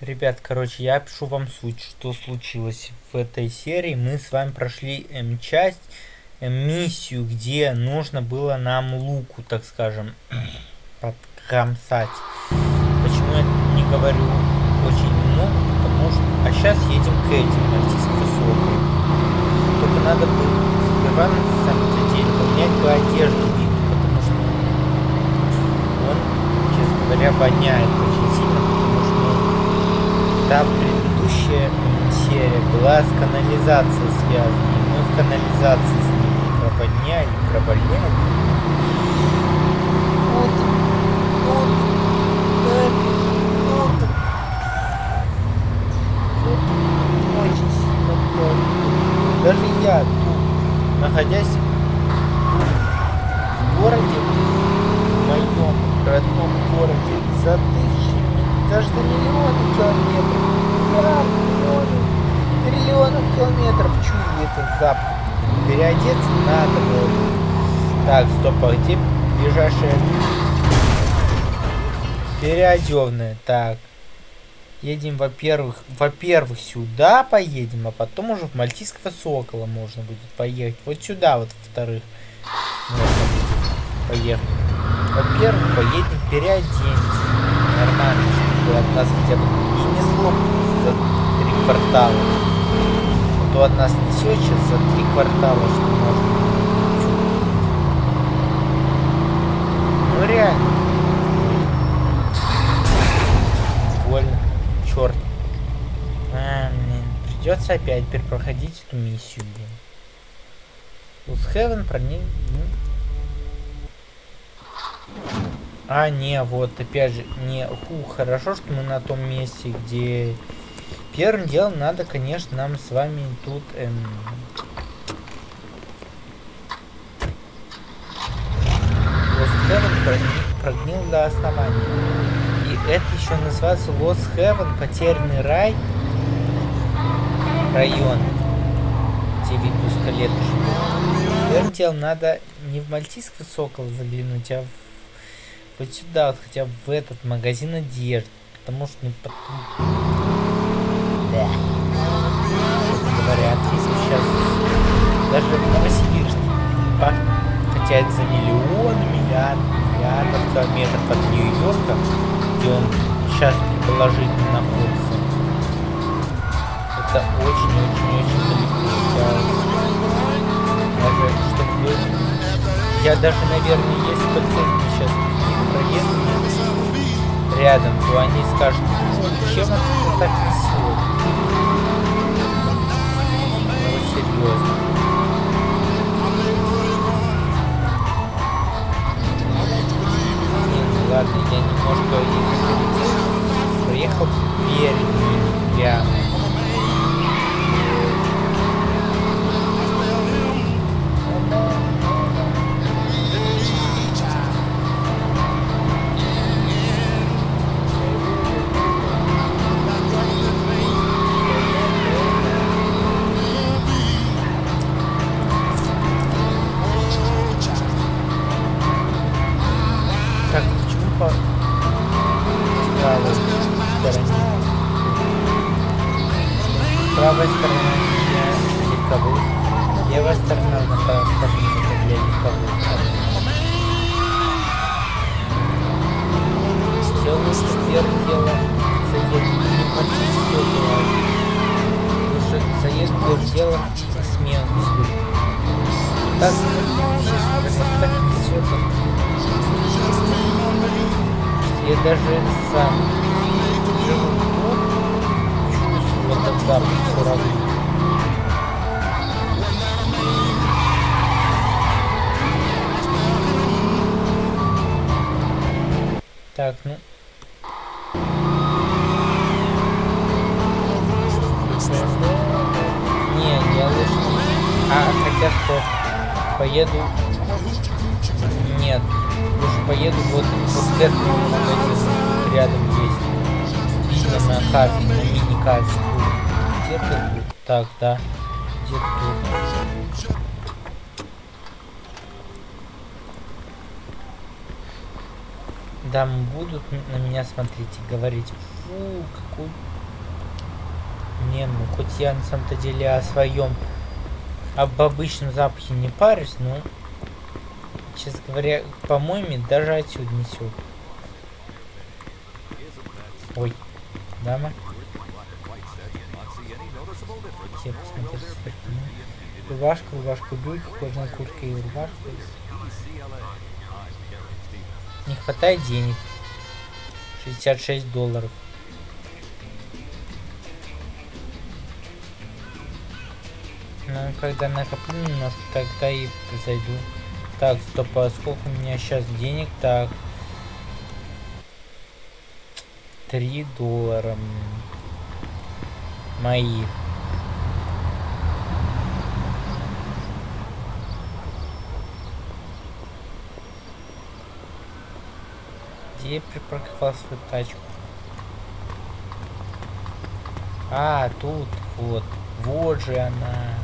Ребят, короче, я пишу вам суть, что случилось в этой серии. Мы с вами прошли часть, эм, миссию, где нужно было нам луку, так скажем, подкромсать. Почему я не говорю очень много, потому что... А сейчас едем к этим, артистам высокой. Только надо бы сперва на самом деле поменять бы одежду, потому что он, честно говоря, воняет очень сильно, потому что там предыдущая серия была с канализацией связана, мы в канализации с ним провоняли, провоняли. Вот, вот, вот, вот. Тут очень сильно плохо. Даже я тут, находясь в городе, в моем родном городе, даже за миллионы километров, миллиарды, миллионы, триллионов километров чую этот запах. Переодеться надо было. Так, стоп, а где ближайшая переодевная? Так. Едем, во-первых, во-первых, сюда поедем, а потом уже в Мальтийского Сокола можно будет поехать. Вот сюда, вот, во-вторых, поехать. Во-первых, поедем переоденемся. Нормально, чтобы от нас хотя бы не несло за три квартала. То от нас несет сейчас за три квартала, что можно. Ну реально. Больно черт. А, блин, придется опять перепроходить эту миссию, блин. Лусхевен про ней... А, не, вот, опять же, не, ху, хорошо, что мы на том месте, где... Первым делом надо, конечно, нам с вами тут... Эм... Лусхевен прогнил, прогнил до основания это еще называется Lost Heaven, потерянный рай. Район, где видно скелеты живут. Первым делом надо не в Мальтийский сокол заглянуть, а в... вот сюда, вот хотя бы в этот магазин одежды. Потому что, ну, потом... Да. Честно говоря, если сейчас даже в Новосибирске хотя это за миллионы, миллиарды, миллиардов километров от Нью-Йорка, где он сейчас предположительно находится. Это очень-очень-очень далеко. Даже чтобы. Я даже, наверное, если пациент сейчас проедет рядом, то они скажут, «Ну, чем это так несет? Ну, серьезно. ладно, я немножко их проехал перед ним прямо. Да, где-то Да, будут на меня смотреть и говорить, Фу, какой... Не, ну хоть я на самом-то деле о своем об обычном запахе не парюсь, но, честно говоря, по-моему, даже отсюда несет. Ой, дама. Все посмотрите. Рубашка, рубашка, брюки, кожаная куртка и рубашка. Не хватает денег. 66 долларов. Ну, когда накоплю немножко, тогда и зайду. Так, стоп, а сколько у меня сейчас денег? Так. 3 доллара. Моих. Где я припарковал свою тачку? А, тут, вот. Вот же она.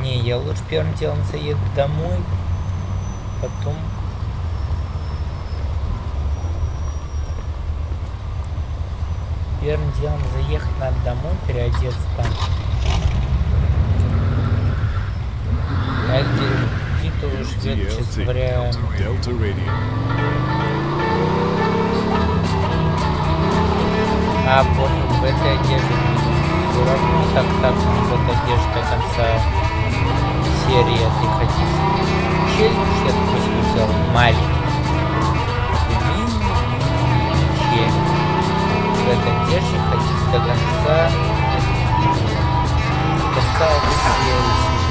Не, я лучше первым делом заеду домой. Потом... Первым делом заехать надо домой, переодеться там. А где, где то живет, честно говоря... А, пофиг, в этой одежде все равно так так в этой одежде до конца серии этой ходить. Челлендж я допустим взял маленький. В этой одежде ходить до конца до конца этой серии.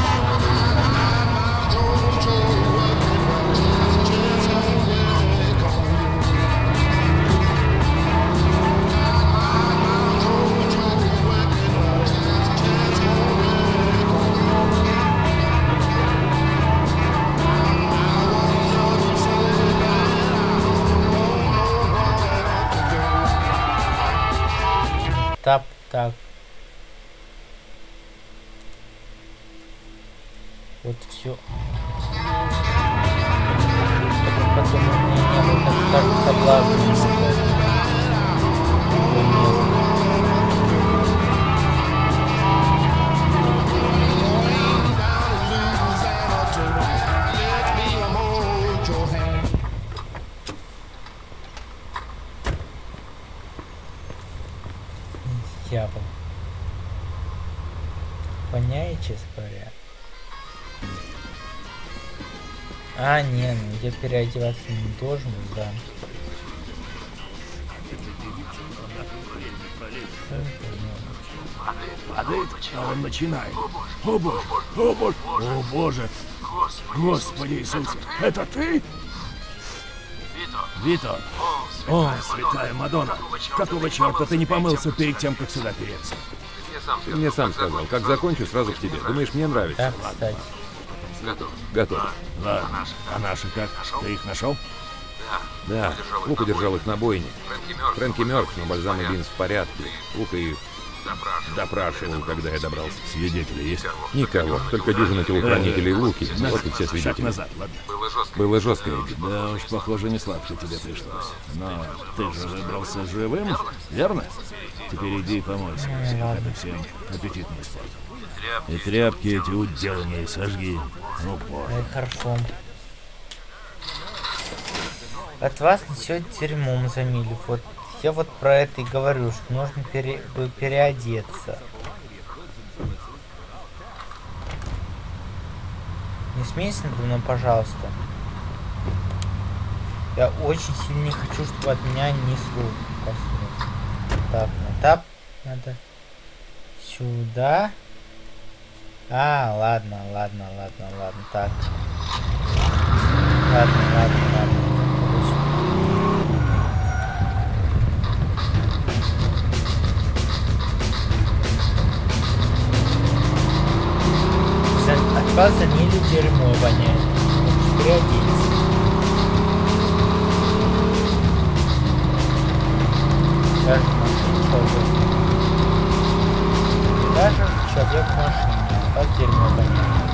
Переодеваться не должен, да. Падает, а он начинает. О боже, о боже, о боже. Господи Иисусе, это ты? Вито. О, святая Мадонна. Какого черта ты не помылся перед тем, как сюда переться? Ты мне сам сказал, как закончу, сразу к тебе. Думаешь, мне нравится? Да, кстати. Готов. Ладно, а наши как? Ты их нашел? Да, Лука держал их на бойне. Фрэнки мертв, но Бальзам и Бинс в порядке. Лука их допрашивал, когда я добрался. Свидетели есть? Никого, только дюжина телохранителей Луки. Вот и все Шаг свидетели. назад, ладно. Было жестко, Эдди. Да уж, похоже, не сладко тебе пришлось. Но ты же выбрался живым, верно? Теперь иди и помойся. Это всем аппетитный спорт. И тряпки эти уделанные сожги. Ну, боже. Это хорошо. От вас несет дерьмом за милю. Вот я вот про это и говорю, что нужно пере, переодеться. Не смейся надо мной, пожалуйста. Я очень сильно не хочу, чтобы от меня несло. коснулось. Так, на тап надо сюда. А, ладно, ладно, ладно, ладно, так. Ладно, ладно, ладно. За- От вас за милю дерьмо воняет. Переоденься. Даже человек. Даже человек в машине. Как дерьмо воняет.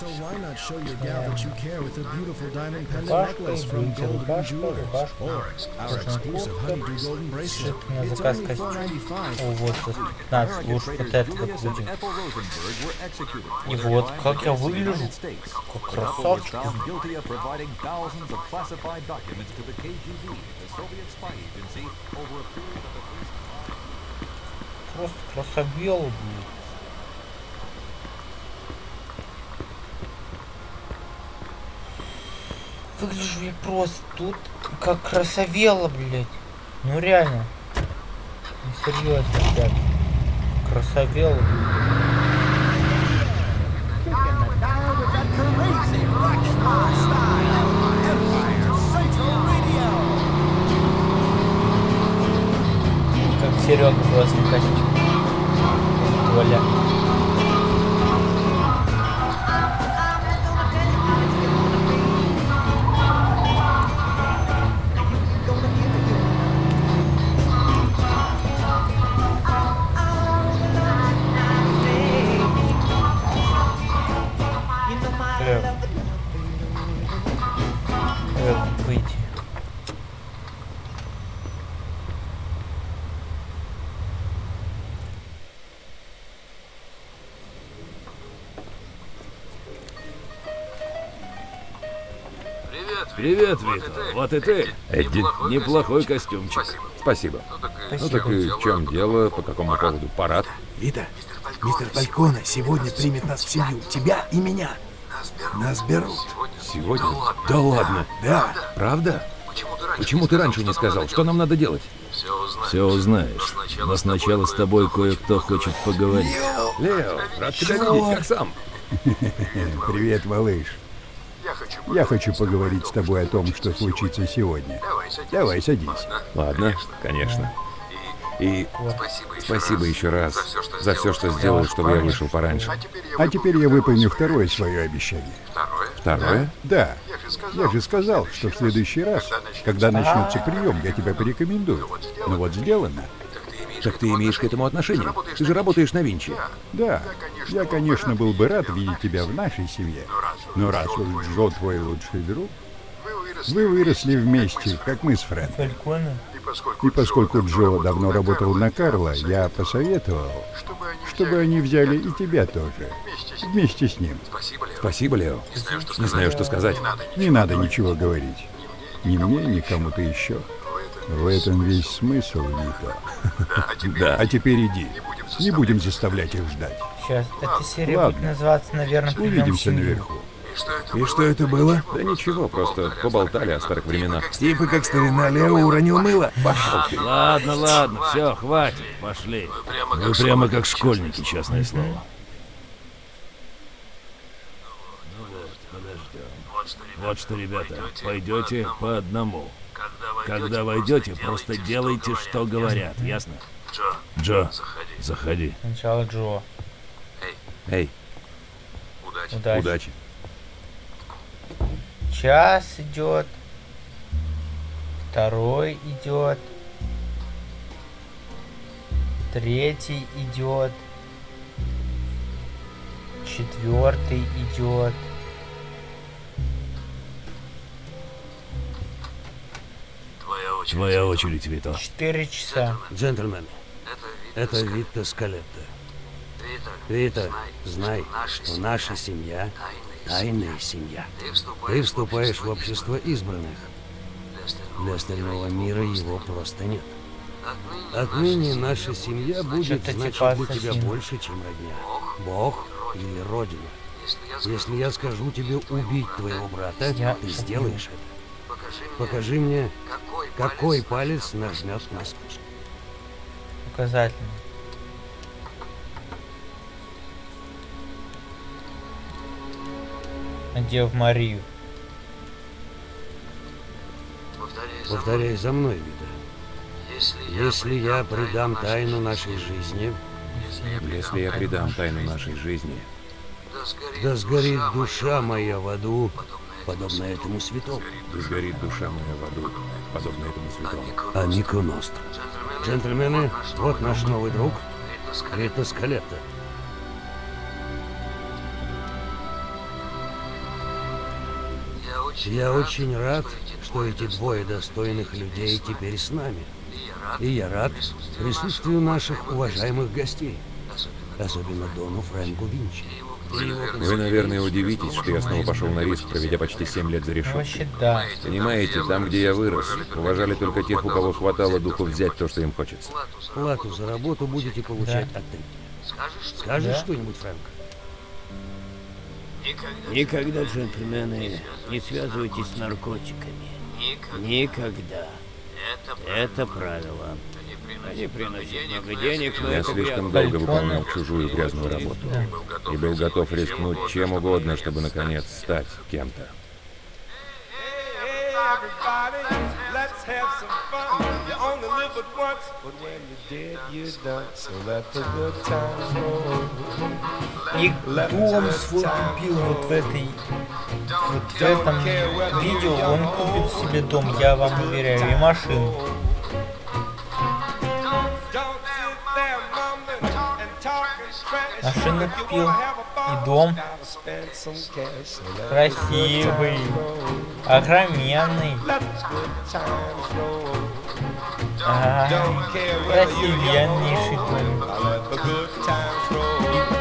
So why not show your gal that you care with a beautiful diamond pendant necklace from Golden Jewelers? Or our exclusive honeydew golden bracelet. It's only костюм. $4.95. О, вот за 15 лучше вот это вот будем. И вот, как я выгляжу, как красавчик. guilty of providing Выгляжу я просто тут как красавела, блядь. Ну реально. Не серьезно, ребят. Красавела, блядь. Как Серега красном костюме. Толя. Привет, Вита. Вот и ты. Эдди, Неплохой костюмчик. спасибо. Ну так и в чем дело? По какому поводу парад? Вита, мистер Фальконе сегодня примет нас в семью, тебя и меня. Нас берут. Сегодня? Да ладно. Да, Правда? Почему ты раньше не сказал? Что нам надо делать? Все узнаешь. Но сначала с тобой кое-кто хочет поговорить. Лео, рад тебя видеть, как сам? Привет, малыш. Я хочу поговорить с тобой о том, что случится сегодня. Давай, садись. Ладно, конечно. И спасибо еще раз за все, что сделал, чтобы я вышел пораньше. А теперь я выполню второе свое обещание. Второе? Да, я же сказал, что в следующий раз, когда начнется прием, я тебя порекомендую. Ну вот сделано. Так ты имеешь к этому отношение? Ты же работаешь на Винчи. Да, я, конечно, был бы рад видеть тебя в нашей семье. Но раз уж Джо твой лучший друг, вы выросли вместе, как мы с Фред. И поскольку Джо давно работал на Карла, я посоветовал, чтобы они взяли и тебя тоже, вместе с ним. Спасибо, Лео. Не знаю, что сказать. Не надо ничего говорить. Ни мне, ни кому-то еще. В этом весь смысл, Вита. Да. А теперь иди. Не будем заставлять их ждать. Сейчас, эта серия Ладно. будет называться, наверное, «Прием в Увидимся семью». наверху. и что это было? Да ничего, просто поболтали о старых временах. Типа как старина Лео уронил мыло. Пошел ты. Ладно, ладно, все, хватит, пошли. Вы прямо как школьники, честное слово. Вот что, ребята, пойдете по одному. Когда войдете, просто делайте, что говорят, ясно? Джо, заходи. Сначала Джо. Эй, Удачи. удачи. Час идет. Второй идет. Третий идет. Четвертый идет. Твоя очередь, Вито. Четыре часа. Джентльмены, это Вита Скалетта. Вита, знай, что наша семья — тайная семья. Ты вступаешь в общество избранных. Для остального мира его просто нет. Отныне наша семья будет значить типа для тебя ассасина. больше, чем родня. Бог или Родина. Если я скажу тебе убить твоего брата, ты сделаешь это. Покажи мне, какой палец нажмет на спуск. Указательный. Надев Марию. Повторяй за мной, Вита. Если я предам тайну нашей жизни, Если я предам тайну нашей жизни, да сгорит душа моя в аду, подобно этому святому. да сгорит душа моя в аду, подобно этому святому. Амико Ностро. Джентльмены, вот наш новый друг, Рита Скалетта. Я очень рад, что эти двое достойных людей теперь с нами. И я рад присутствию наших уважаемых гостей, особенно Дону Фрэнку Винчи. Вы, наверное, удивитесь, что я снова пошел на риск, проведя почти 7 лет за решеткой. вообще, да. Понимаете, там, где я вырос, уважали только тех, у кого хватало духу взять то, что им хочется. Плату за работу будете получать Да. от Триппи. Скажешь Да. что-нибудь, Фрэнк? Никогда, джентльмены, не связывайтесь с наркотиками. Никогда. Это правило. Они приносят много денег, но Я слишком долго выполнял чужую грязную работу. И был готов рискнуть чем угодно, чтобы, наконец, стать кем-то. И дом свой купил вот в этой вот в этом видео он купит себе дом, я вам уверяю, и машину. Машину купил и дом красивый, огроменный. Ага, красивеннейший дом.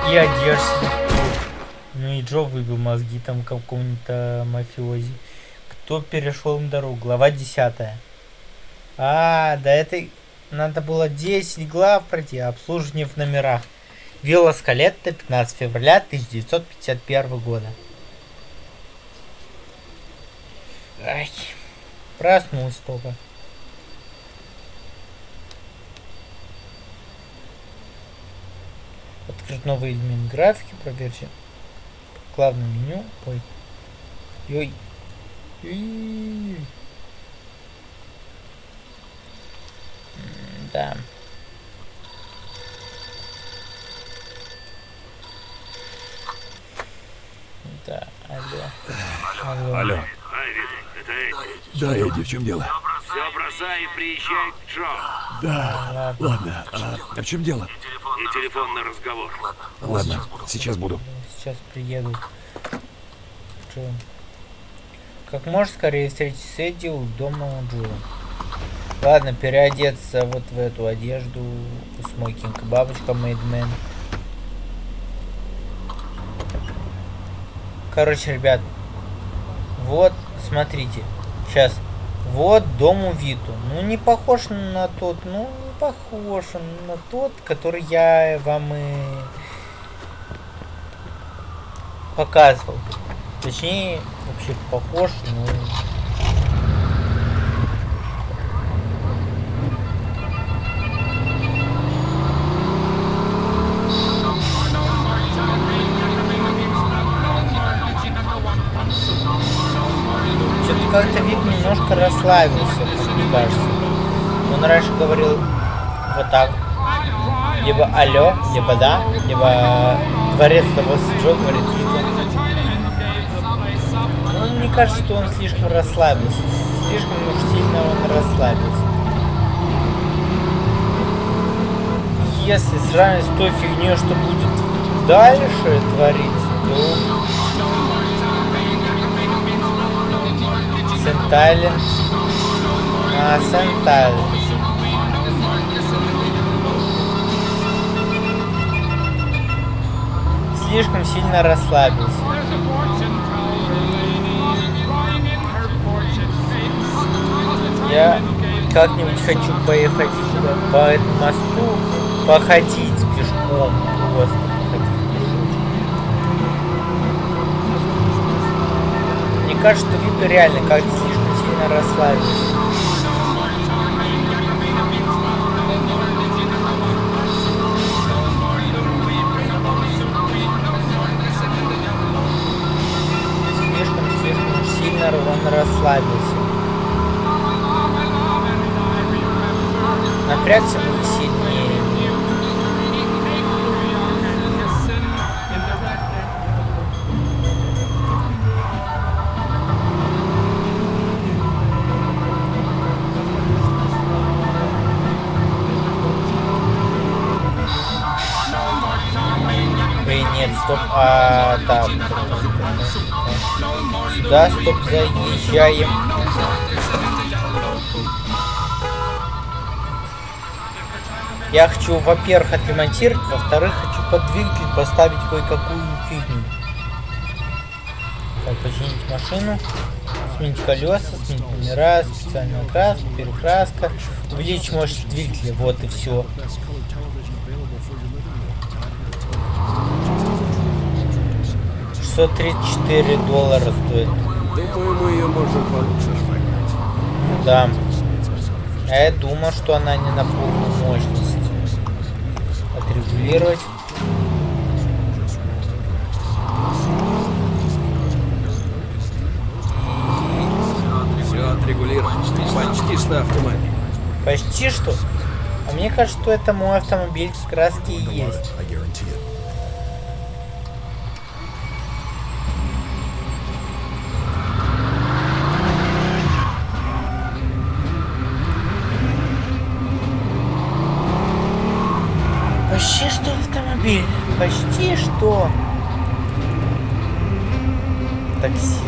И, и одежда. Ну и Джо выбил мозги там какому-то мафиози. Кто перешел им дорогу? Глава 10. А, до этой надо было 10 глав пройти, обслуживание в номерах. Вилла Скалетта, 15 февраля 1951 года. Ай, проснулся только. Открыть новый элемент графики, проверьте. Главное меню. Ой. Ой. Ой. Да. Да, алло. Алло. Алло. Да, Эдди, в чем дело? Все бросай и приезжай к Джо. Да, ладно. А, а в чем дело? И телефонный разговор. Ладно, сейчас буду. Сейчас приеду. Джо. Как можно скорее встретить с Эдди у дома у Джо. Ладно, переодеться вот в эту одежду. Смокинг, бабочка, мейдмен. Короче, ребят. Вот, смотрите. Сейчас. Вот дом у Виту. Ну, не похож на тот. Ну, не похож на тот, который я вам и показывал. Точнее, вообще похож, но... как мне кажется. Он раньше говорил вот так. Либо алло, либо да, либо дворец того Джо говорит. Ну, мне кажется, что он слишком расслабился. Слишком уж сильно он расслабился. Если сравнить с той фигней, что будет дальше твориться, то Сентайлен. А, Сентайлен. Слишком сильно расслабился. Я как-нибудь хочу поехать сюда, по этому мосту, походить пешком. Мне кажется, что Вита реально как-то слишком сильно расслабился. Расслабился. Напрягся бы сильнее. Ой, нет, стоп, а, так. Сюда, стоп, заезжаем. Я хочу, во-первых, отремонтировать, во-вторых, хочу под двигатель поставить кое-какую фигню. Так, починить машину, сменить колеса, сменить номера, специальная краска, перекраска, увеличить мощность двигателя, вот и все. Шестьсот тридцать четыре доллара стоит. Думаю, мы ее можем получше разогнать. Да. А я думал, что она не на полную мощность. Отрегулировать. Все отрегулировано. Почти что автомобиль. Почти что. А мне кажется, что это мой автомобиль как раз и есть. I guarantee it. Почти что автомобиль. Почти что. Такси.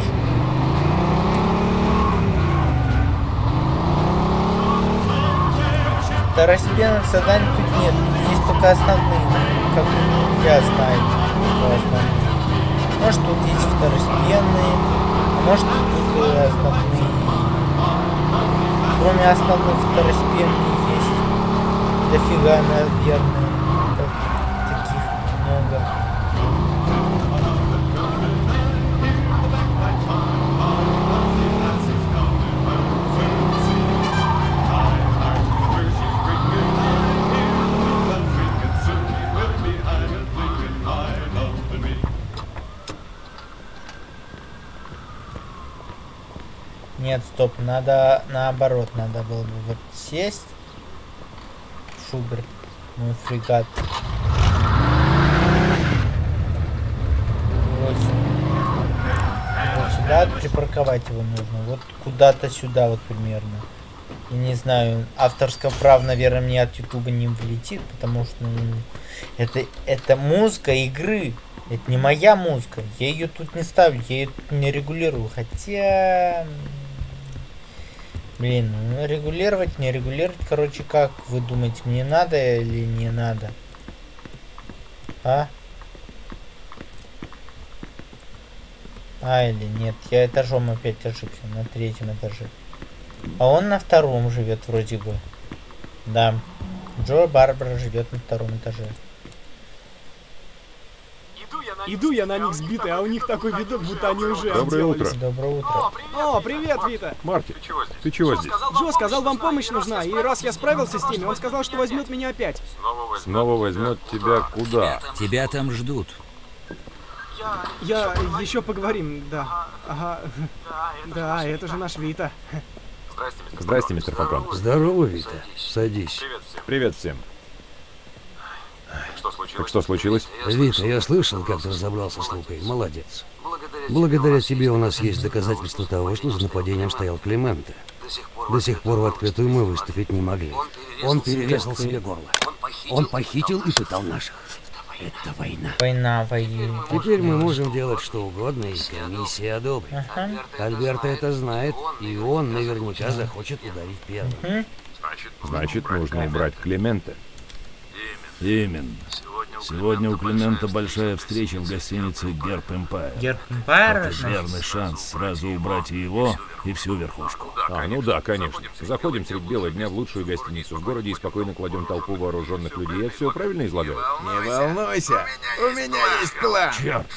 Второстепенных заданий тут нет. Есть только основные. Как я знаю. основные. Может тут есть второстепенные. А может тут и основные. Кроме основных второстепенных есть. Дофига, наверное. Стоп, надо наоборот, надо было бы вот сесть. Шубер, мой фрегат. И Вот, вот сюда припарковать его нужно. Вот куда-то сюда вот примерно. Я не знаю, авторского прав, наверное, мне от Ютуба не влетит, потому что ну, это, это музыка игры. Это не моя музыка. Я ее тут не ставлю, я ее тут не регулирую. Хотя... Блин, ну регулировать, не регулировать, короче, как вы думаете, мне надо или не надо? А? А, или нет, я этажом опять ошибся, на третьем этаже. А он на втором живет вроде бы. Да. Джо Барбара живет на втором этаже. Иду я на них сбитый, а у них такой видок, будто они уже Доброе утро. Доброе утро. О, привет, Вита. Марти, ты чего здесь? Джо сказал, вам помощь нужна, и раз я справился с теми, он сказал, что возьмет меня опять. Снова возьмет тебя куда? Тебя там ждут. Я... еще поговорим, да. Ага. Да, это же наш Вита. Здрасте, мистер Фотон. Здорово, Вита. Садись. Привет всем. Так что случилось? Вита, я слышал, как ты разобрался с Лукой. Молодец. Благодаря тебе у нас есть доказательства того, что за нападением стоял Клименте. До сих пор в открытую мы выступить не могли. Он перерезал себе горло. Он похитил и пытал наших. Это война. Война воюет. Теперь мы можем делать что угодно, и комиссия одобрит. Ага. Альберто это знает, и он наверняка захочет ударить первым. Значит, нужно убрать Климента. Именно. Сегодня у Климента большая встреча в гостинице Герб Эмпайр. Герб Эмпайр, Это верный шанс сразу убрать и его, и всю верхушку. А, ну да, конечно. Заходим средь бела дня в лучшую гостиницу в городе и спокойно кладем толпу вооруженных людей. Я все правильно излагаю? Не волнуйся, у меня есть план. Черт!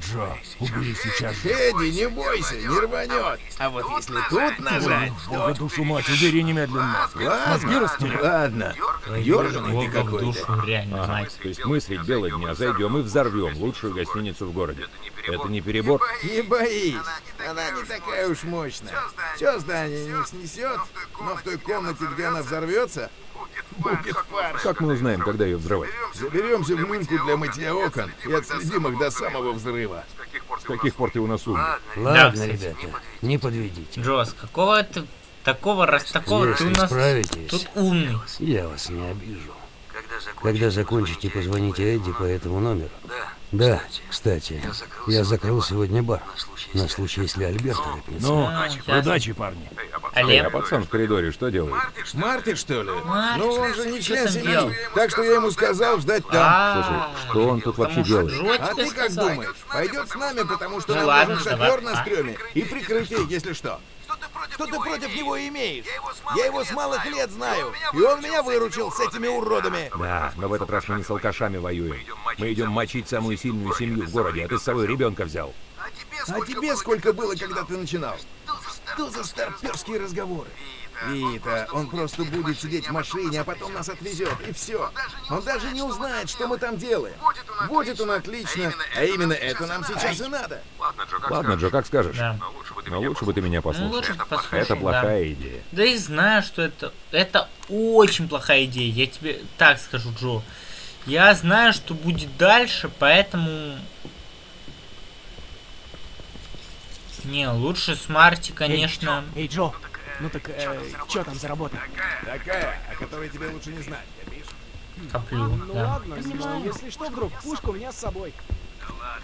Джо, убери сейчас же. Эдди, не бойся, не рванет. А вот если тут нажать... Бога душу мать, убери немедленно. Мозги Ладно, растерял. ладно. Дерганый ты какой-то. душу, реально, Ага, мать. то есть мы средь бела дня зайдем и взорвем лучшую гостиницу в городе. Это не перебор? Не боись, она не такая уж мощная. Все здание не снесет, но в той комнате, где она взорвется, будет фарш. Как мы узнаем, когда ее взрывать? Заберемся в люньку для мытья окон и отследим их до самого взрыва. С каких пор ты у нас умный? Ладно, ребята, не подведите. Джо, с какого ты... Такого, раз такого, ты у нас справитесь, тут умный. я вас не обижу. Когда закончите, позвоните Эдди по этому номеру. Да, кстати, я закрыл сегодня бар. На случай, если Альберт рыпнется. Ну, А, ясно. удачи, парни. Олег? А пацан в коридоре что делает? Марти, что ли? Марти, ну, он же не член семьи. Так что я ему сказал ждать там. А, Слушай, что он тут вообще делает? А ты как думаешь? Пойдет с нами, потому что Ну нам нужен шофер на А. стреме и прикрытие, если что. Что ты против него имеешь? Я его с малых лет знаю, и он меня выручил с этими уродами. Да, но в этот раз мы не с алкашами воюем. Мы идем мочить самую сильную семью в городе, а ты с собой ребенка взял. А тебе сколько было, когда ты начинал? Что за старперские разговоры? Вита, он просто будет сидеть в машине, а потом нас отвезет, и все. Он даже не узнает, что мы там делаем. Будет он отлично, а именно это нам сейчас и надо. Ладно, Джо, как скажешь. Да. Но лучше бы ты меня Ну, послушал. лучше Это да. плохая идея. Да и знаю, что это... Это очень плохая идея. Я тебе так скажу, Джо. Я знаю, что будет дальше, поэтому... Не, лучше с Марти, конечно. Эй, Джо, ну так, э, чё там за работа? Такая, о которой тебе лучше не знать, копишь? Коплю, Ну да. ладно, но если что вдруг, пушка у меня с собой.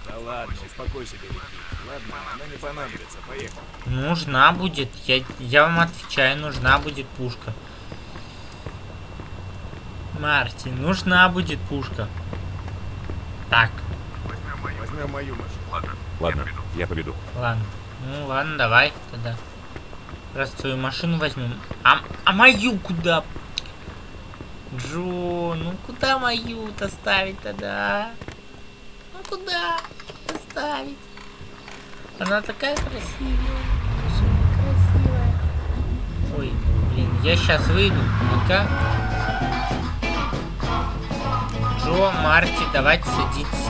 Да ладно, успокойся, Беляки. Ладно, она не понадобится, поехали. Нужна будет. Я, я вам отвечаю, нужна будет пушка. Марти, нужна будет пушка. Так, Возьмем мою машину. Ладно, я поведу. ладно. Ну ладно, давай тогда. Раз твою машину возьмем. А, а мою куда? Джо, ну куда мою-то ставить тогда? Ну куда ставить? Она такая красивая. Красивая. Ой, блин, я сейчас выйду. Ну-ка. Джо, Марти, давайте садитесь.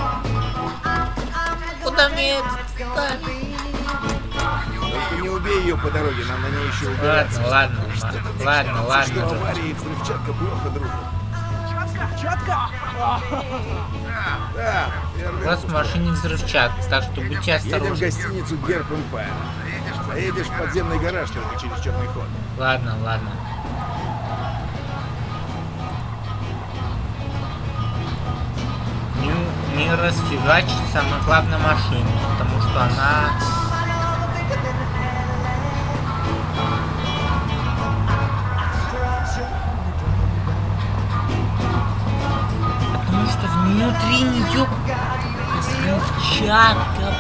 Куда мне это ставить? Только не убей ее по дороге, нам на ней еще убираться. Ладно, ладно, ладно, ладно. Что Джо. авария и взрывчатка плохо дружат. Взрывчатка? Да, У вас в машине взрывчатка, так что будьте Едем в осторожны. гостиницу Герб Эмпайр. Заедешь в подземный гараж только через черный ход. Ладно, ладно. Не, не расфигачить самое главное машину, потому что она... внутри нее взрывчатка.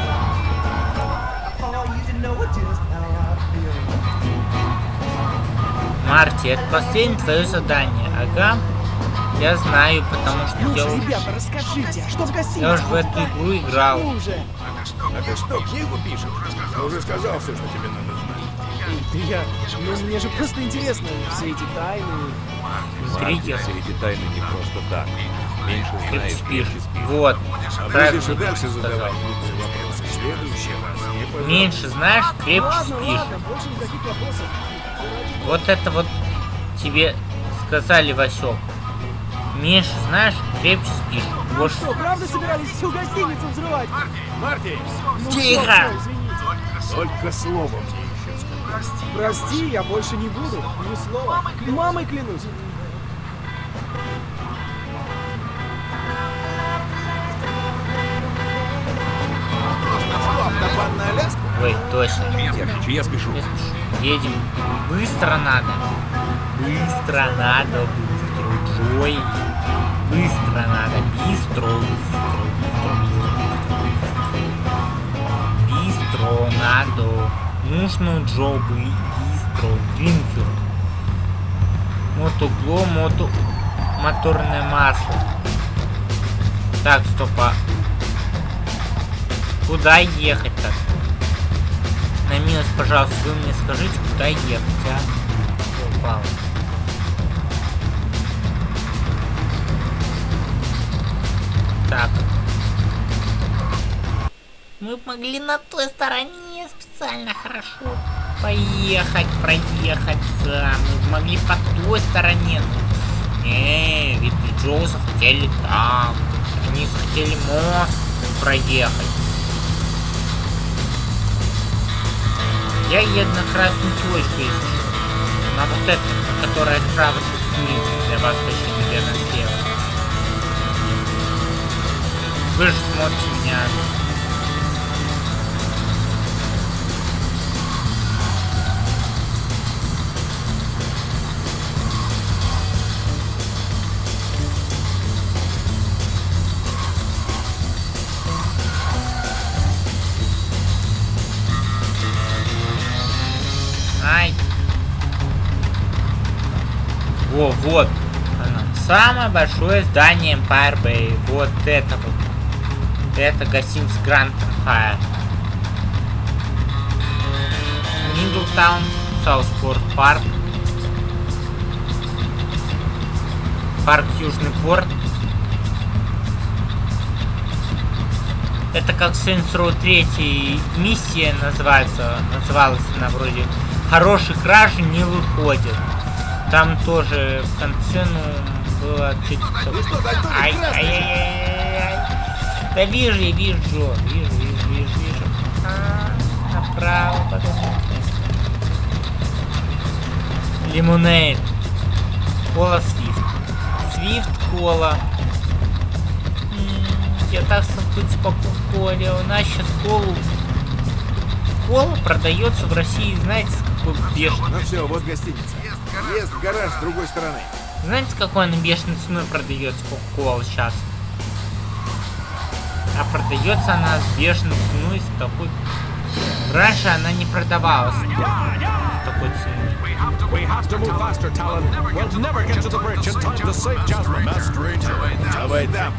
Марти, это последнее твое задание. Ага. Я знаю, потому что Ну я же, уже, ребята, расскажите, а что в гостинице? я уже в эту игру играл. Ну уже. А ты что, книгу пишешь? Я уже сказал все, что тебе надо знать. Эй, ты я... Ну мне же просто интересно, все эти тайны. Интриги. Все эти тайны не просто так. Меньше спишь. меньше спишь. Вот. Правильно будешь и дальше задавать. Меньше знаешь, крепче спишь. Вот это вот тебе сказали, Васек. Меньше знаешь, крепче спишь. Больше... что, правда собирались всю гостиницу взрывать? Марти, Ну Тихо! только словом. Прости, я больше не буду. Ни слова. Мамой клянусь. На Аляску? Ой, точно. Держи, я спешу. Я спешу. Едем. Быстро надо. Быстро надо, быстро. Джой. Быстро надо. Бистро, бистро, бистро, бистро, бистро. Надо. Нужно джобы. Бистро. Гринфилд. Мотогло, мото... Моторное масло. Так, стопа. Куда ехать? На милость, пожалуйста, вы мне скажите, куда ехать, а? Всё, упало. Так. Мы могли на той стороне специально хорошо поехать, проехать. Мы могли по той стороне. Не, ведь и Джоу захотели там. Они захотели мост проехать. Я еду на красную точку, если что. На вот эту, которая справа тут снизу. Для вас точно, наверное, слева. Вы же смотрите меня Ай. Во, вот. Оно. Самое большое здание Empire Bay. Вот это вот. Это гостиница Grand Hyatt. Midtown, Southport Park. Парк Южный Порт. Это как Saints Row 3 миссия называется. Называлась она вроде Хороший кражи не выходит. Там тоже в конце, ну, было чуть Ай, ай, ай, ай. Да вижу, я вижу, вижу, вижу, вижу, вижу. А, направо, потом. Лимонейд. Кола Свифт. Свифт кола. Я так соскучился по коле. У нас сейчас колу кола продается в России, знаете, с какой бешеной. Ну все, вот гостиница. Въезд в гараж с другой стороны. Знаете, какой она бешеной ценой продается Кока-Кола сейчас? А продается она с бешеной ценой, с такой... Раньше она не продавалась с такой ценой. We have to move faster, Talon. We'll never get to the bridge in time to save Jasmine. Давай там.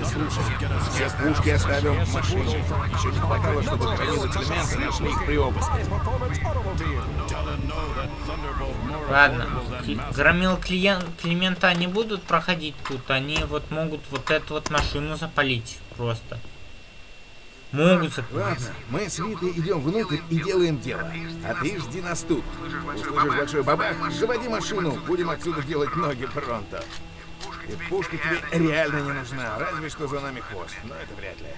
И слушай, все пушки оставим в машине. Еще не хватало, чтобы хранились элементы нашли их при обыске. Ладно, громил клиент, Климента не будут проходить тут, они вот могут вот эту вот машину запалить просто. Могут. Ладно, мы с Витой идем внутрь и делаем дело. А ты жди нас тут. Услышишь большой бабах, заводи машину, будем отсюда делать ноги пронто. И пушка тебе реально не нужна, разве что за нами хвост, но это вряд ли.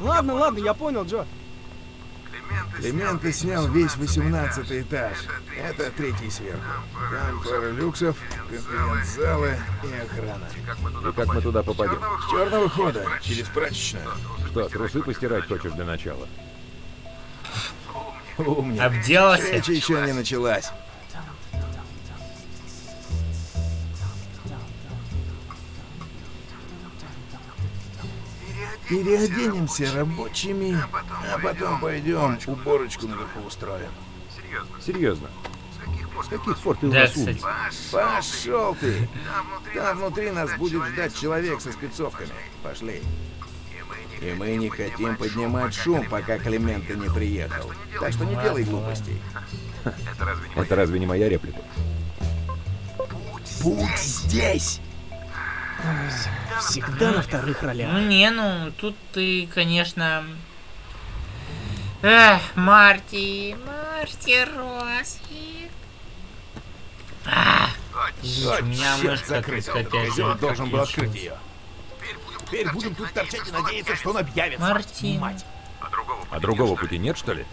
Ладно, ладно, я понял, Джо. Клименты снял весь 18 этаж. Это третий сверху. Там пара люксов, конференц-залы и охрана. И как мы туда попадем? С черного хода, через прачечную. Что, трусы постирать хочешь для начала? Умник. Обделался? Встреча еще не началась. Переоденемся рабочими, а потом пойдем уборочку наверху устроим. Серьезно? С каких пор ты у нас умник? Пошел ты! Там внутри нас будет ждать человек со спецовками. Пошли. И мы не хотим поднимать шум, пока Клименто не приехал. Так что не делай глупостей. Это разве не моя реплика? Путь здесь! Всегда на вторых ролях. Ну не, ну тут ты, конечно... Эх, Марти, Марти Росси. А, у меня мышка закрыть опять козел, же должен был открыть ее. Теперь будем тут торчать и надеяться, что он объявится. Мартин. Мать. А другого пути нет, что ли?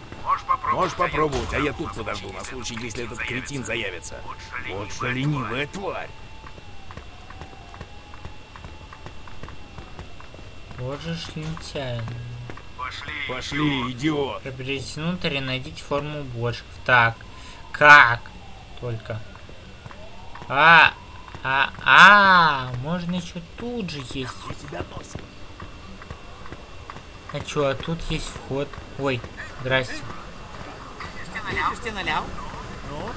Можешь попробовать, а я тут подожду на случай, если этот кретин заявится. Вот что ленивая тварь. Вот же ж лентяй. Пошли, идиот. Приобретите внутрь и найдите форму уборщиков. Так, как? Только. А, а, а, можно еще тут же есть. А чё, а тут есть вход. Ой, здрасте.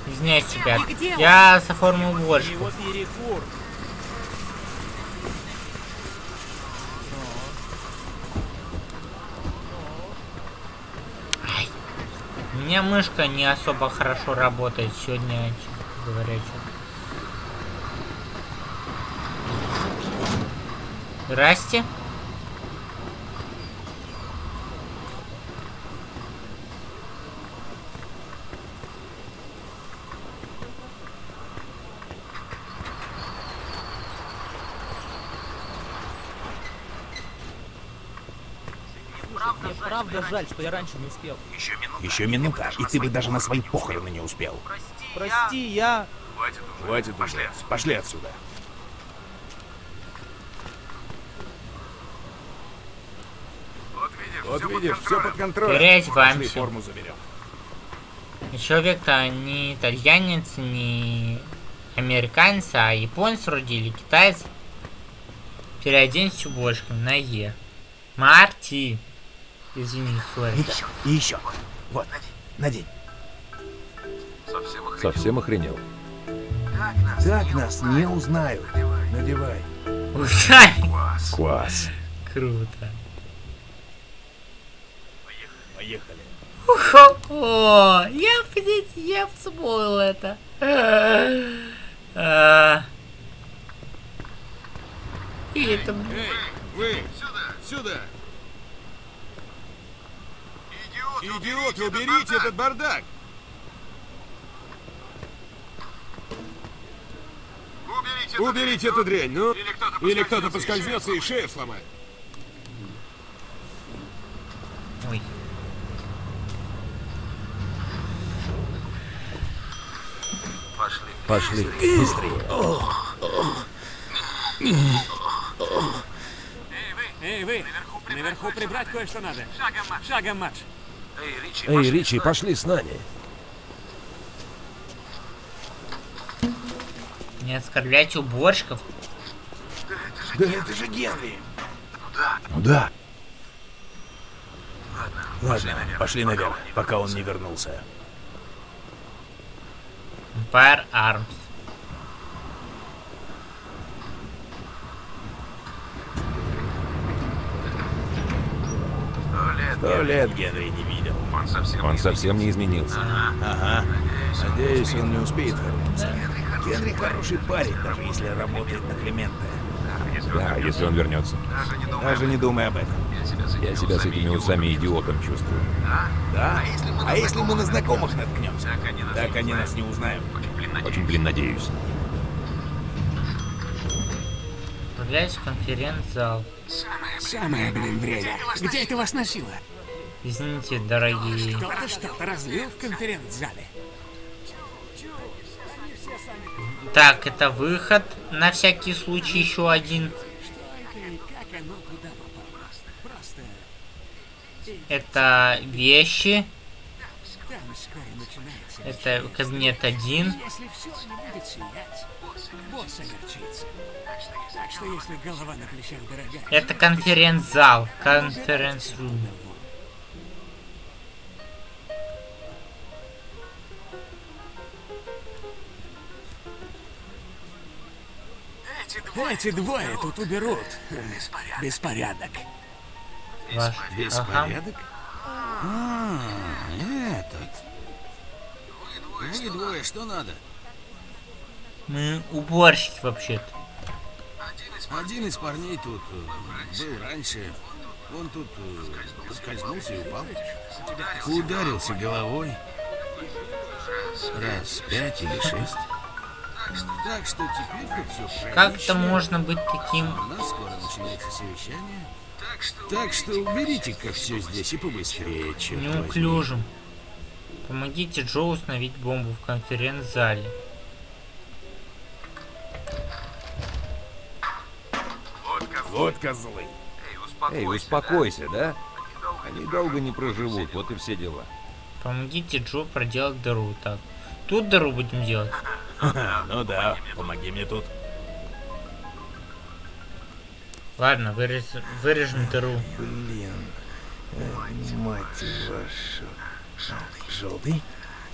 Извиняюсь, ребят. Я за форму уборщиков. Ай. У меня мышка не особо хорошо работает сегодня, честно говоря. чё. Здрасте. Мне правда жаль, что я раньше не успел. Еще минута, и ты бы даже на свои похороны не успел. Прости, я... Хватит уже. Пошли отсюда. Вот видишь, все под контролем. Переодеваемся. Пошли форму заберем. Человек-то не итальянец, не американец, а японец вроде или китаец. Переоденься уборщиком на Е. Марти. Извини, сори. Еще, и еще. Вот, надень. Совсем охренел. Так нас не узнают. Надевай. Ужай. Класс. Круто. Поехали. О, я, блядь, я вспомнил это. А. И это... Эй, вы! Сюда! Сюда! Идиоты, уберите этот бардак! Уберите эту дрянь, ну! Или кто-то поскользнется и шею сломает. Ой. Пошли, быстрее. Эй, вы! Наверху прибрать кое-что надо. Шагом марш. Эй, Ричи, пошли с нами. Не оскорбляйте уборщиков. Да это же Генри! Ну да. Ладно, пошли наверх, пока он не вернулся. Empire Arms. Сто лет Генри не видел. Он совсем не изменился. Ага. Надеюсь, он не успеет вернуться. Генри хороший парень, даже если работает на Климента. Да, если он вернется. Даже не думай об этом. Я себя с этими усами идиотом чувствую. Да? А если мы на знакомых наткнемся? Так они нас не узнают. Очень, блин, надеюсь. Отправляюсь в конференц-зал. Самое, блин, время. Где это вас носило? Извините, дорогие. Кто-то что-то разлил в конференц-зале. Так, это выход. На всякий случай еще один. Как оно туда попало? Просто... Это вещи. Это кабинет один. Если все не будет сиять, босс огорчится. Так что если голова на плечах дорогая... Это конференц-зал. Конференц-рум. Эти двое тут уберут. Беспорядок. Ваш. Беспорядок? А, этот. Вы двое, что надо? Мы уборщики вообще-то. Один из парней тут э, был раньше. Он тут э, поскользнулся и упал. Ударился головой. Раз пять или шесть. Так что теперь тут все Как это можно быть таким? У нас скоро начинается совещание. Так что уберите-ка все здесь и побыстрее, черт возьми. Неуклюжим. Помогите Джо установить бомбу в конференц-зале. Вот козлы. Эй, успокойся, да? Они долго не проживут, вот и все дела. Помогите Джо проделать дыру. Так, тут дыру будем делать. Ну да, помоги мне тут. Ладно, вырез... вырежем дыру. Блин. Мать вашу. Желтый.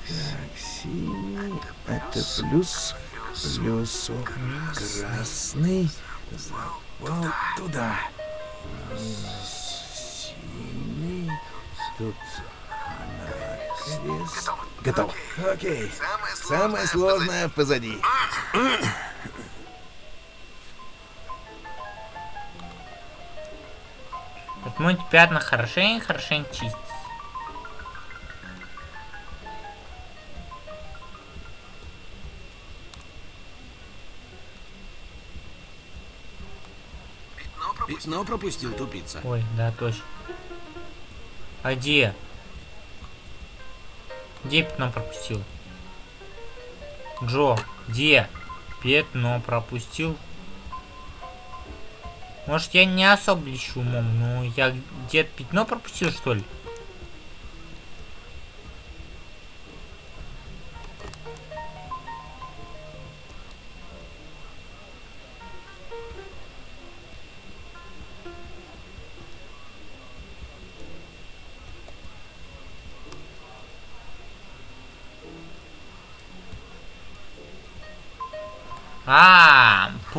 Так, синий. Это плюс. Плюсу. Красный. Запал туда. Синий. Тут накрест. Готово. Окей. Самое сложное позади. Отмыть пятна хорошенько, хорошенько чистить. Пятно пропустил тупица. Ой, да, точно. А где? Где пятно пропустил? Джо, где? Пятно пропустил. Может, я не особо лечу умом, но я где-то пятно пропустил, что ли?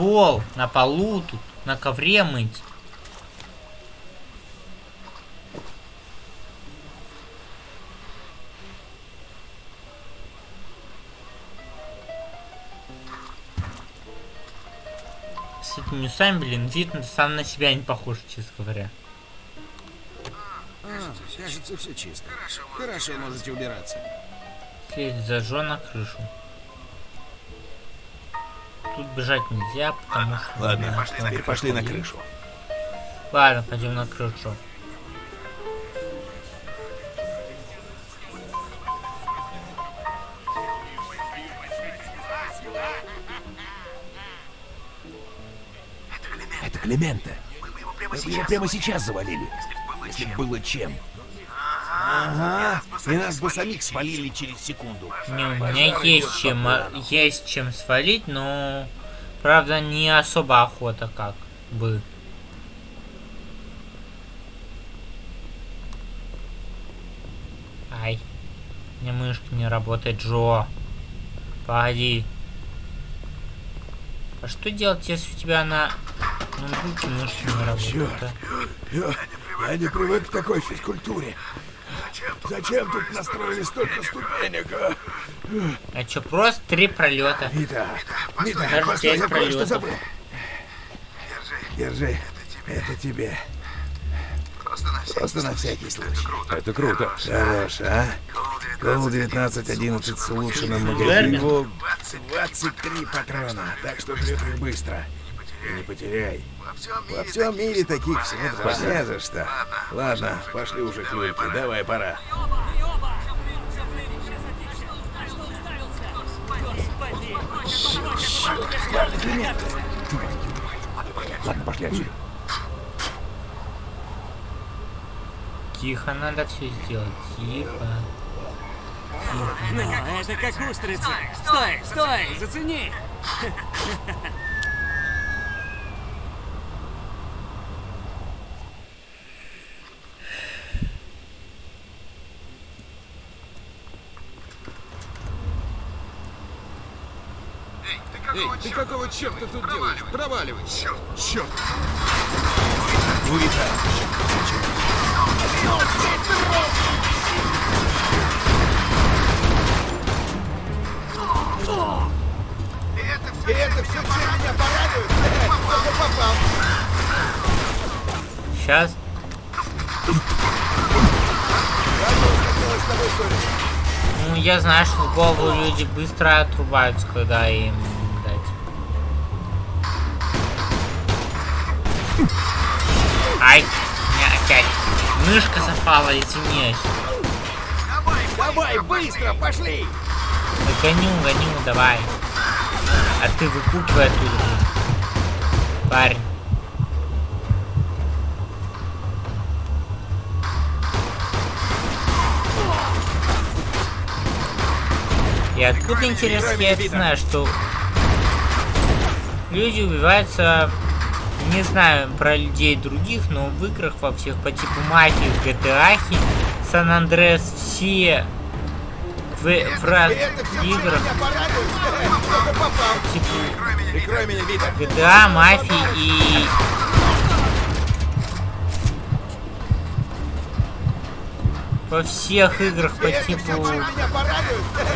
Пол на полу тут, на ковре мыть. С этими усами, блин, вид сам на себя не похож, честно говоря. А, кажется, все чисто. Хорошо, можете убираться. Сесть зажжен на крышу. Тут бежать нельзя, потому что... Ладно, да, пошли, там теперь пошли на крышу. Ладно, пойдем на крышу. Это Климента. Мы бы его прямо сейчас завалили. Если бы было чем. Ага, и нас бы самих свалили через секунду. Не, у меня есть чем, а, есть чем свалить, но... Правда, не особо охота как бы. Ай. У меня мышка не работает, Джо. Погоди. А что делать, если у тебя на ноутбуке мышка не работает? а? Я, я не привык к такой физкультуре. Зачем тут настроили столько ступенек, а? А чё, просто три пролета. Даже постой, пять я кое-что забыл. Держи, это тебе. Просто на всякий случай. Это круто. Хорош, а? Кол 1911 с улучшенным магазином. 23 патрона, так что жрет их быстро. И не потеряй. Во всем мире таких всего два. Не за что. Ладно, пошли уже к Люльке, давай, пора. Ладно, пошли отсюда. Тихо, надо все сделать. Тихо. Ну, это как устрица. Стой, стой, зацени. Эй, ты какого черта тут делаешь? Проваливай. Черт, черт. Лурита. И это все, чем меня порадует? Только попал. Сейчас. Ну, я знаю, что в голову люди быстро отрубаются, когда им мышка запала, извиняюсь. Давай, быстро, пошли! Да гоню, гоню, давай. А ты выкупивай оттуда. блин. Парень. И откуда, интересно, я это знаю, что люди убиваются, не знаю про людей других, но в играх во всех по типу мафии, GTA, Сан Андреас, все в, в разных играх, типа. GTA, мафии и во всех играх по типу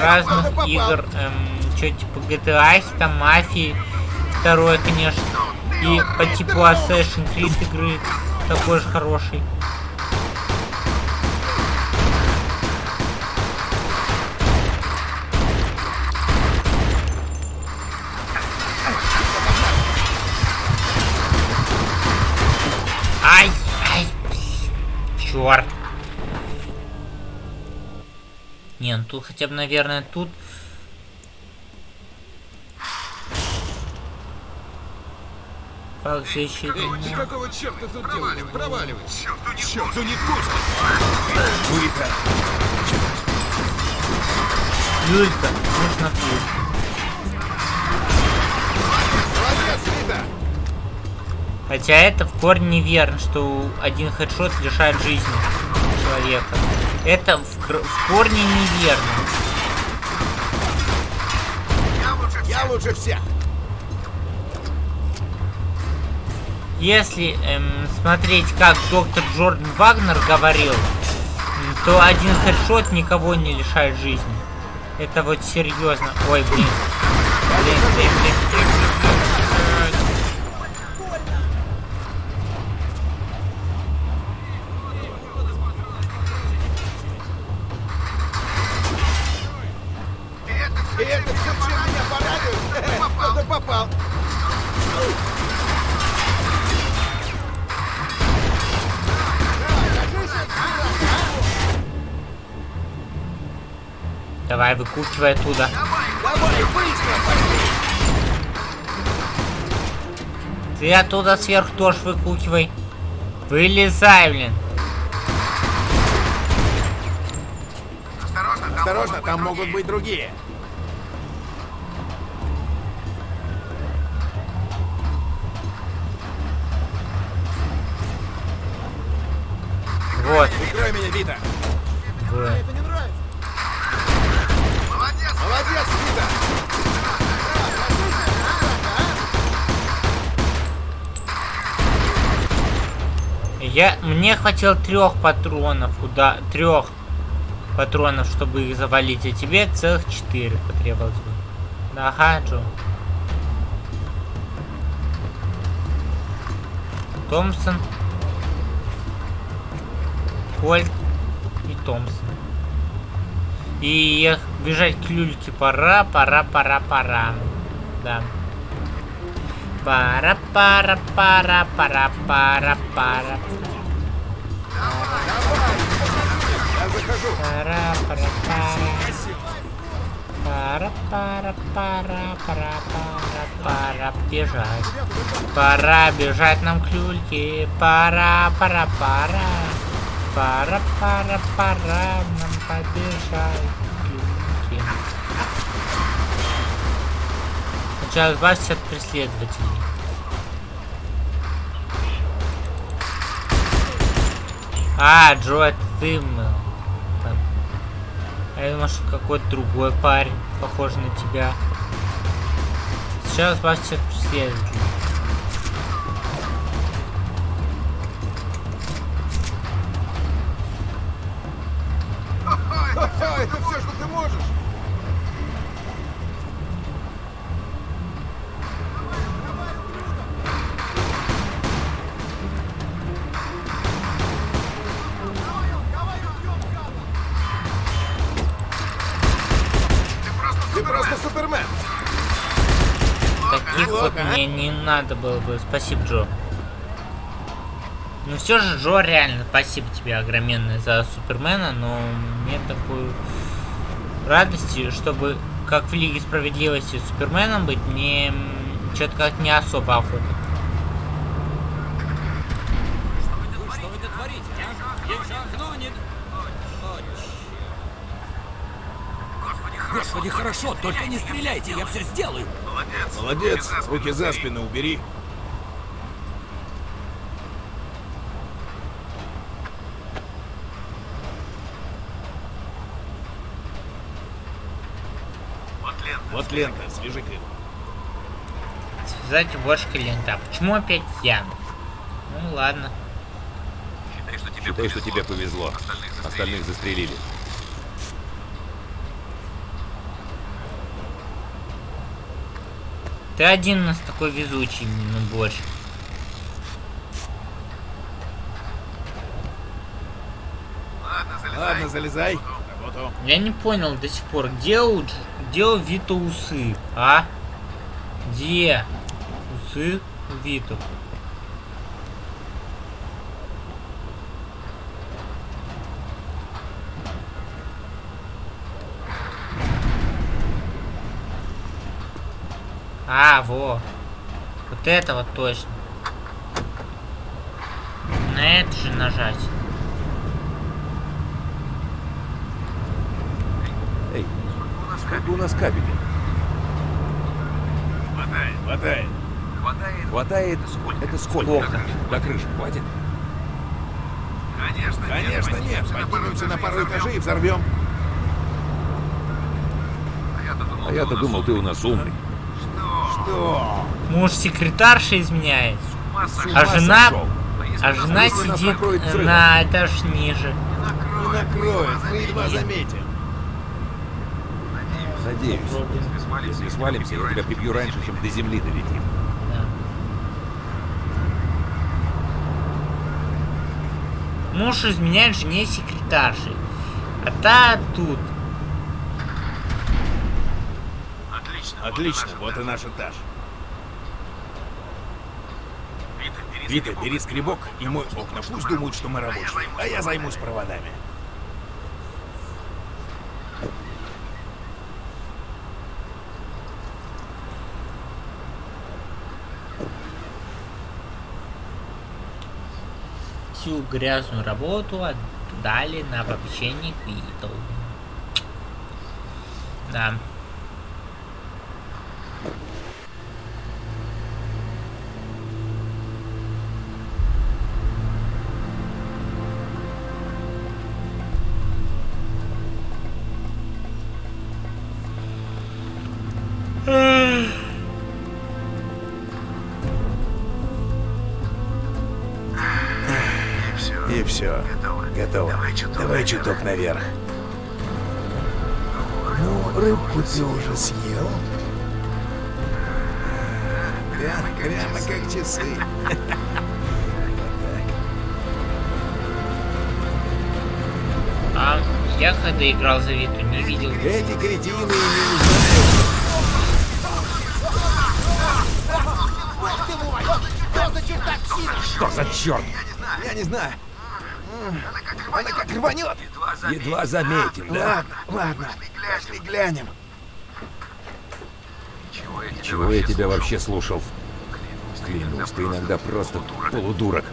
разных игр, эм, что типа GTA, там мафии, второй, конечно, и по типу Assassin's Creed игры такой же хороший. Ай, ай, черт. Не, ну тут хотя бы, наверное, тут... Как защитить? Эй, какого черта тут делаешь? Проваливай. Черту не пустит. Уика. Юлька, нужно пить. Молодец, Вита. Хотя это в корне неверно, что один хедшот лишает жизни человека. Это в, в корне неверно. Я лучше всех. Если эм, смотреть, как доктор Джордан Вагнер говорил, то один хедшот никого не лишает жизни. Это вот серьезно. Ой, блин. Блин, блин, блин, блин, блин, Давай, выкручивай оттуда. Давай, быстро, пошли. Ты оттуда сверху тоже выкручивай. Вылезай, блин. Осторожно, там могут быть другие. Хватило трех патронов, уда, трех патронов, чтобы их завалить, а тебе целых четыре потребовалось бы. Ага, Джо. Томпсон. Кольт и Томпсон. И бежать к люльке пора, пора, пора, пора. Да. Пара, пара, пара, пара, пара, пара. Пара, пара, пара. Пара, пара, бежать. Пора бежать нам к люльке. Пора, пора, пора. Пора, пора, пора нам побежать к люльке. Сначала избавься от преследователей. А, Джо, это ты был. А я думал, что какой-то другой парень, похожий на тебя. Сейчас избавься от преследователей. Было бы. Спасибо, Джо. Ну все же, Джо, реально, спасибо тебе огроменное за Супермена, но мне такой радости, чтобы как в Лиге Справедливости Суперменом быть, мне что-то как не особо охота. Господи, хорошо, только не стреляйте, я все сделаю. Молодец. Руки за спину убери. Вот лента, свяжи-ка его. Связать уборщика лента. А почему опять я? Ну ладно. Считай, что тебе повезло. Остальных застрелили. Ты один у нас такой везучий, ну больше. Ладно, залезай. Работу. Я не понял до сих пор, где у, где у Вита усы, а? Где усы у Виту? А, во. Вот это вот точно. На это же нажать. Эй, сколько у нас кабелей? Хватает, хватает. Хватает? Это сколько? Сколько? До крыши хватит? Конечно, Конечно нет. Поднимемся на пару этажей и взорвем. А я-то думал, ты у нас умный. Что? Муж секретарша изменяет. С А ума жена, сошел. а жена сидит на этаж ниже. Не накроет, мы едва заметим. Надеюсь. Если свалимся, я тебя прибью раньше, чем до земли долетим. Муж изменяет жене секретарши. А та тут. Отлично, вот и наш этаж. Вита, бери скребок и мой окна. Пусть думают, что мы рабочие. А я займусь проводами. Всю грязную работу отдали на попечение Квитл. Да. Готово. Давай чуток наверх. Ну, рыбку ты уже съел? Прямо, прямо как часы. А я когда играл за Виту, не видел. Эти кретины не узнают. Что за черт? Я не знаю. Она как рванет. Едва заметил, да? Ладно, ладно. Пошли глянем. Чего я тебя вообще слушал? Клянусь, ты иногда просто полудурок.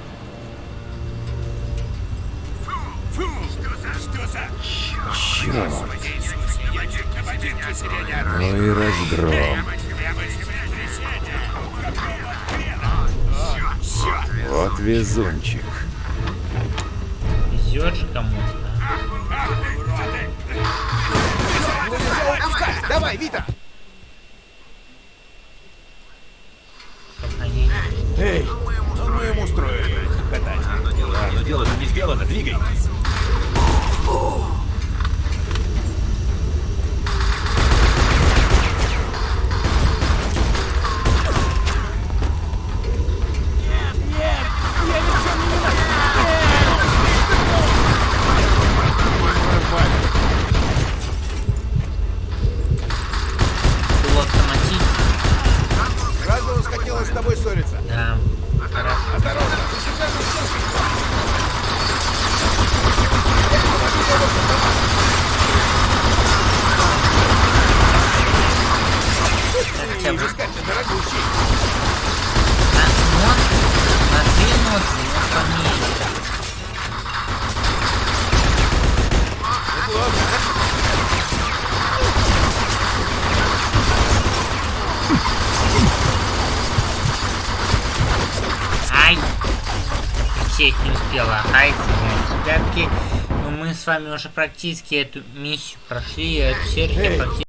Черт. Ну и разгром. Вот везунчик. Везет же кому-то. Давай, Вита! Эй, ну мы ему устроили катать. Да, но дело-то не сделано, двигай. Вами уже практически эту миссию прошли, эту серию практически